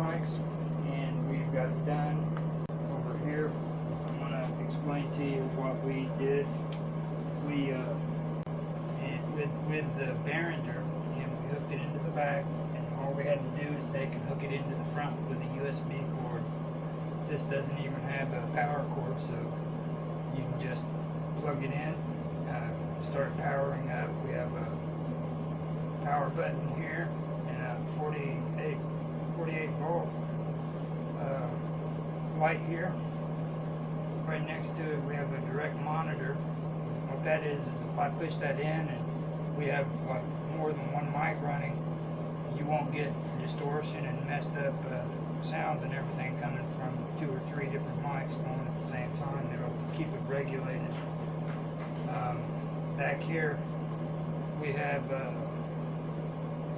and we've got it done over here. I'm gonna explain to you what we did. We uh, with with the Behringer, and we hooked it into the back, and all we had to do is take and hook it into the front with a USB cord. This doesn't even have a power cord, so you can just plug it in, uh, start powering up. We have a power button here and a 48, 48 volt uh, light here. Right next to it we have a direct monitor. What that is is if I push that in and we have like more than one mic running, you won't get distortion and messed up uh, sounds and everything coming from two or three different mics going at the same time. It'll keep it regulated. Um, back here, we have uh,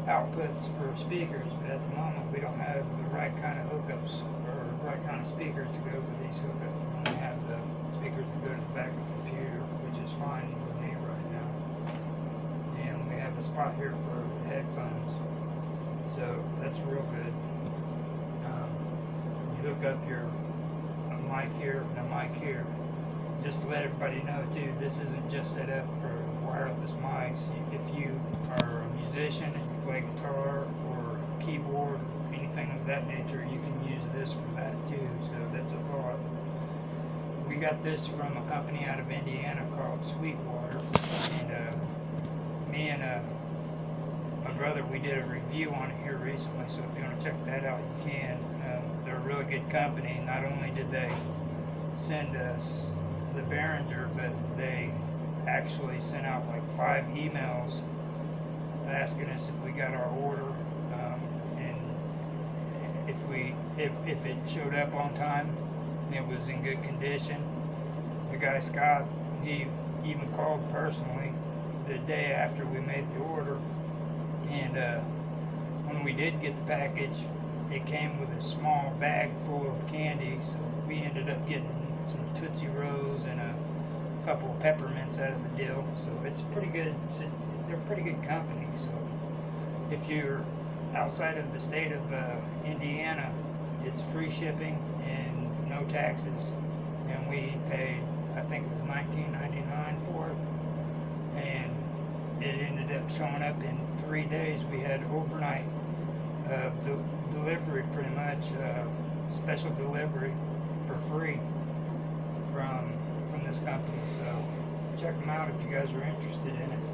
outputs for speakers, but at the moment we don't have the right kind of hookups or right kind of speakers to go with these hookups. We only have the speakers that go to the back of the computer, which is fine with me right now. And we have a spot here for headphones, so that's real good. Um, you hook up your mic here and a mic here. Just to let everybody know too, this isn't just set up for wireless mics. If you are a musician guitar or keyboard, anything of that nature, you can use this for that too. So that's a thought. We got this from a company out of Indiana called Sweetwater, and uh, me and uh, my brother, we did a review on it here recently. So if you want to check that out, you can. Um, they're a really good company. Not only did they send us the Behringer, but they actually sent out like five emails asking us if we got our order um, and if we if, if it showed up on time and it was in good condition. The guy Scott, he even called personally the day after we made the order, and uh, when we did get the package, it came with a small bag full of candy. So we ended up getting some Tootsie Rolls and a couple of peppermints out of the deal. So it's pretty good. They're pretty good company. So if you're outside of the state of uh, Indiana, it's free shipping and no taxes. And we paid, I think it was 19.99 for it, and it ended up showing up in three days. We had overnight uh, de- delivery, pretty much uh, special delivery for free from from this company. So check them out if you guys are interested in it.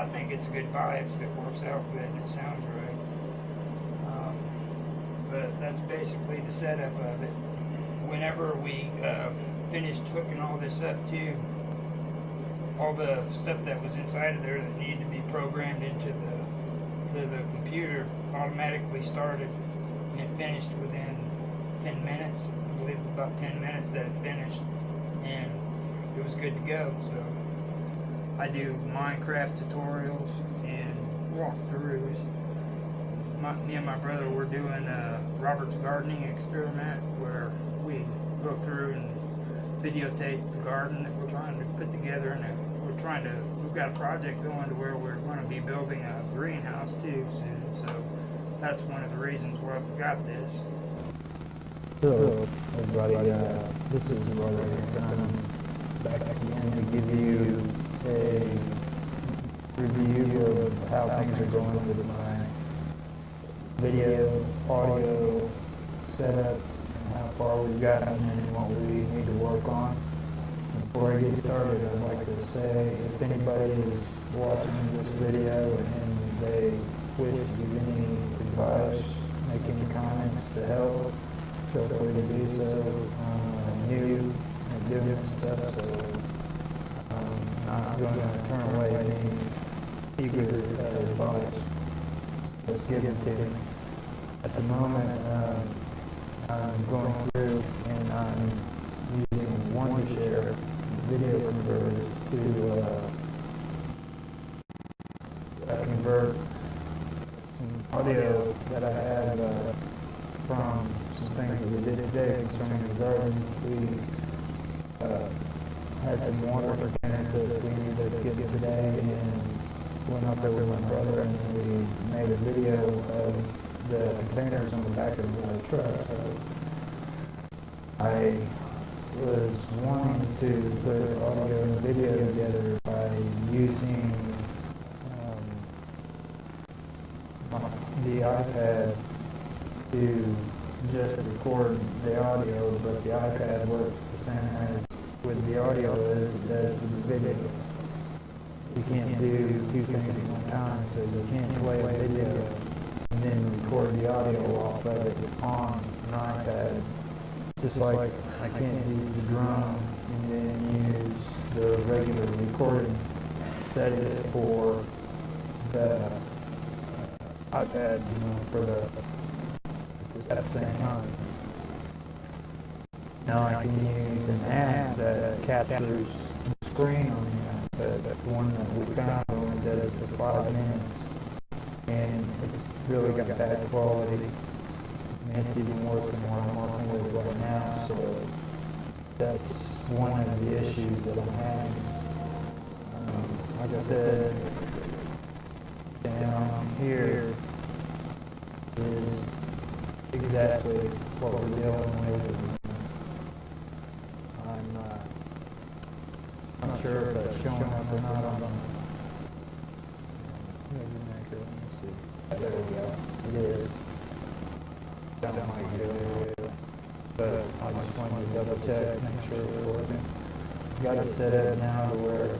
I think it's good if it works out good it sounds right. Um, but that's basically the setup of it. Whenever we uh, finished hooking all this up too, all the stuff that was inside of there that needed to be programmed into the to the computer automatically started and it finished within 10 minutes. I believe about 10 minutes that it finished and it was good to go. So I do Minecraft tutorials and walkthroughs. My, me and my brother were doing a Robert's gardening experiment where we go through and videotape the garden that we're trying to put together and we're trying to we've got a project going to where we're going to be building a greenhouse too soon so that's one of the reasons why we got this Hello, everybody. Uh, this is Hanson. Review of how things are going with my video, audio setup, and how far we've gotten and what we need to work on. Before I get started, I'd like to say if anybody is watching this video and they wish to give any advice, make any comments to help, feel free to do so. Um, new and this stuff, so um, I'm not going to turn away any eager uh, advice that's given to me. At the moment, um, I'm going through and I'm using Wondershare video converters to uh, convert some audio that I had uh, from some things that we did today concerning the garden. We had some water for tennis that we needed to get today and went up there with my brother and we made a video of the containers on the back of the truck. I was wanting to put audio and video together by using um, my- the iPad to just record the audio, but the iPad works the same as with the audio as it does with the video. You can't do two things at one time, so you can't play a video and then record the audio off of it on an iPad. Just like I can't use the drum and then use the regular recording settings for the iPad, you know, for the, at the same time. Now I can use an app that captures the screen on the iPad, that's the one that we found only does it for five minutes. And it's really got bad quality. And it's even worse than what I'm working with right now, so that's one of the issues that I'm having. Um, Like I said, down here is exactly what we're dealing with. I'm, uh, not sure if that's showing up or not on the movie maker, let me see. There we go, it. That might there, but I just wanted to double check, make sure it's working. Got it set up now to where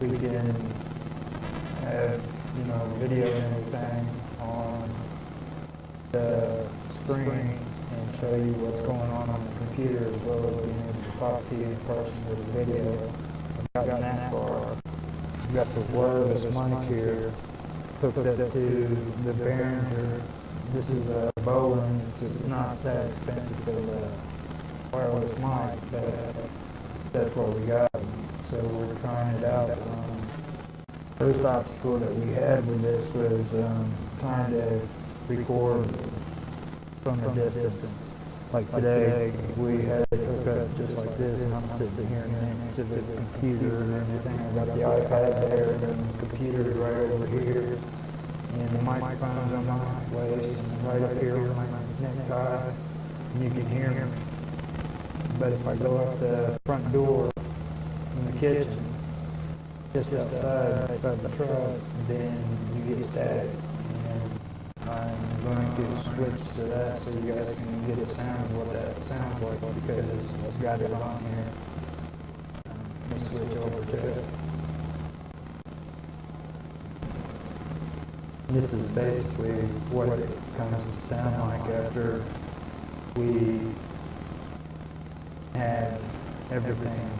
we can have, you know, video and everything on the screen and show you what's going on on the computer as well as being able to talk to you in person with a video. I've gotten that far. I've got the wireless mic here hooked up to the Behringer. This is a Bolin, it's not that expensive for the wireless mic, but that's what we got. So we're trying it out. Um, First obstacle that we had with this was um, trying to record from a distance. Like today, we had it hooked up just like this, and I'm sitting here next to the computer and everything. I got the iPad there, and the computer's right over here, and the microphone's on my waist, and right up here on my necktie, and you can hear me. But if I go out the front door in the kitchen, just outside of the truck, then you get static. I'm going to switch to that so you guys can get a sound of what that sounds like because I've got it on here. Me switch over to it. This is basically what it comes to sound like after we have everything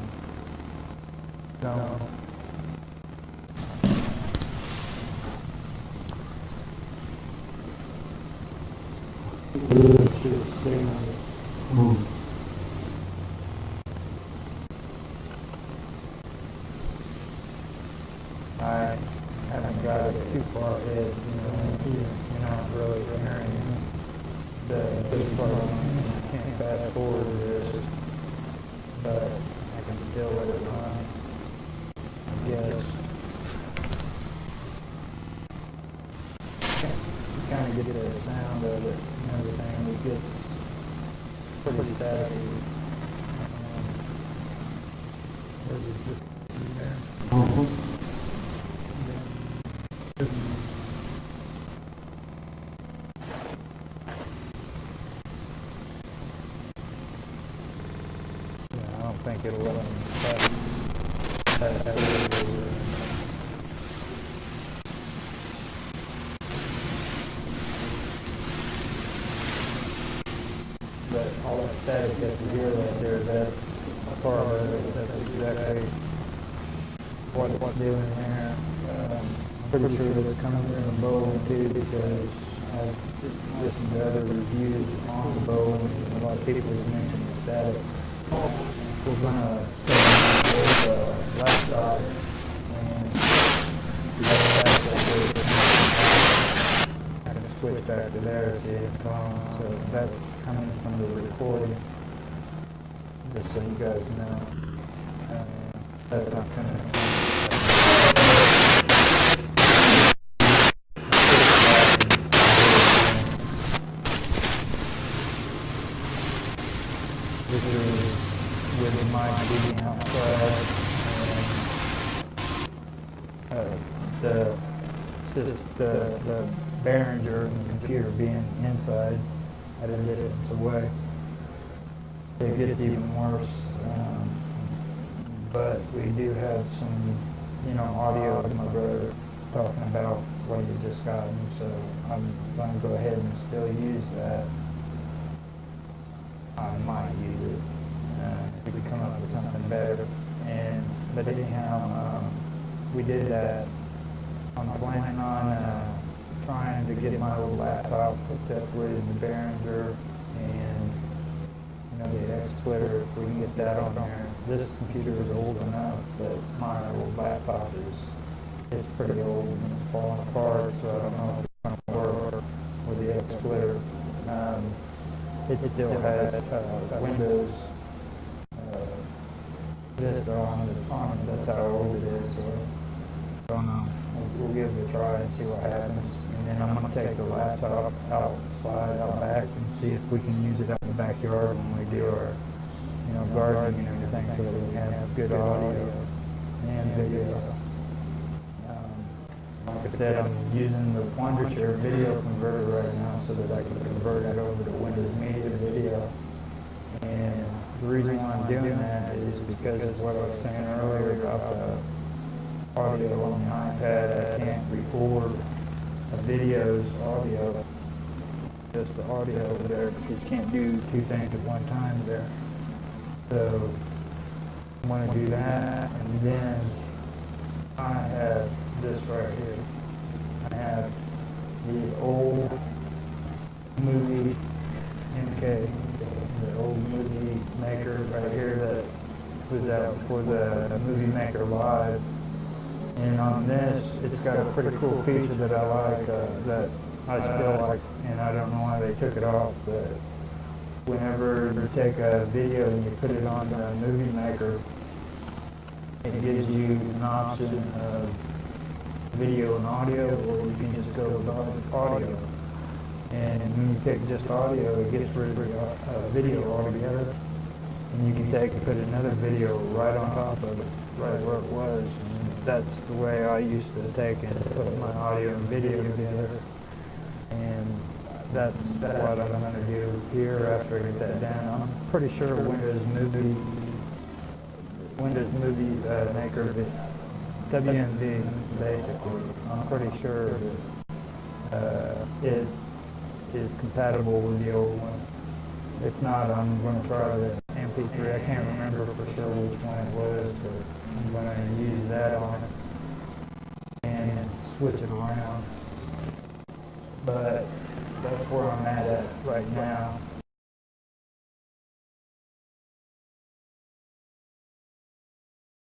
done. I haven't got it too far ahead, you know, you're not really hearing the big part. I can't fast forward this, but I can still let it run. I guess. Kind of get the sound of it and everything, it gets pretty static. Um, There's a, just, there. Yeah, I don't think it'll let them pass, pass that over. But all that static that you hear right there, that's of that's exactly what it's doing there. Um, pretty sure that's coming from the Bowen too, because I've listened to other reviews on the Bowen, and a lot of people have mentioned the static. We're gonna start with the laptop and let that go. I can switch back to there, see it going, so that's coming from the recording, just so you guys know. Um, That's gonna. This is with the mic outside and, uh, the, the, the Behringer computer being inside at a distance away. It gets even worse, um, but we do have some, you know, audio of my brother talking about what he just gotten, so I'm gonna go ahead and still use that. I might use it, uh, if we come up with something better. And, but anyhow, um, we did that. I'm planning on, uh, trying to get my little laptop hooked up with the Behringer and, you know, the X-Splitter, if we can get that on there. This computer is old enough, that my old laptop is, it's pretty old and it's falling apart, so I don't know if it's gonna work with the X-Splitter. Um, it still has, uh, Windows, uh, Vista on it, on it, that's how old it is, so, I don't know. We'll, we'll give it a try and see what happens, and then I'm gonna take the laptop outside, out back, and see if we can use it out in the backyard when we do our, you know, gardening and everything, so that we have good audio and video. Um, Like I said, I'm using the Wondershare video converter right now so that I can convert it over to Windows Media Video. And the reason why I'm doing that is because of what I was saying earlier about the audio on the iPad. I can't record Uh, video's audio, just the audio over there, because you can't do two things at one time there. So I'm gonna do that, and then I have this right here. I have the old movie MK, the old movie maker right here that was out for the Movie Maker Live. And on this, it's got a pretty cool feature that I like, uh, that I still like, and I don't know why they took it off, but whenever you take a video and you put it on the Movie Maker, it gives you an option of video and audio, or you can just go with audio. And when you pick just audio, it gets rid of uh, video altogether. And you can take and put another video right on top of it, right where it was. That's the way I used to take and put my audio and video together. And that's what I'm gonna do here after I get that down. I'm pretty sure Windows Movie, Windows Movie uh, Maker, WMV, basically. I'm pretty sure uh, it is compatible with the old one. If not, I'm gonna try the MP3. I can't remember for sure which one it was, I'm gonna use that on and switch it around. But that's where I'm at right now.